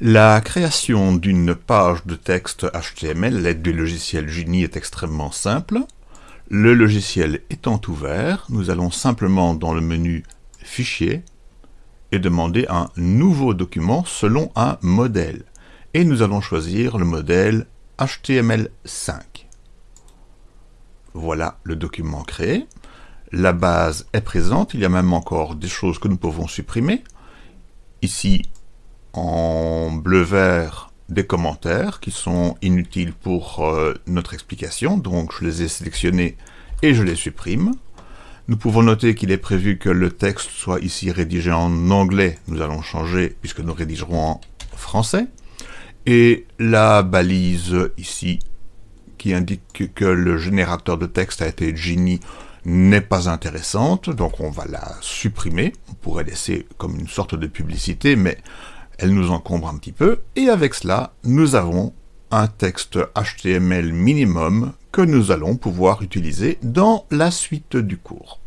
La création d'une page de texte HTML l'aide du logiciel Juni est extrêmement simple. Le logiciel étant ouvert, nous allons simplement dans le menu Fichier et demander un nouveau document selon un modèle. Et nous allons choisir le modèle HTML5. Voilà le document créé. La base est présente, il y a même encore des choses que nous pouvons supprimer. Ici, en bleu-vert des commentaires qui sont inutiles pour euh, notre explication, donc je les ai sélectionnés et je les supprime. Nous pouvons noter qu'il est prévu que le texte soit ici rédigé en anglais, nous allons changer puisque nous rédigerons en français. Et la balise ici qui indique que le générateur de texte a été Genie n'est pas intéressante, donc on va la supprimer. On pourrait laisser comme une sorte de publicité, mais elle nous encombre un petit peu, et avec cela, nous avons un texte HTML minimum que nous allons pouvoir utiliser dans la suite du cours.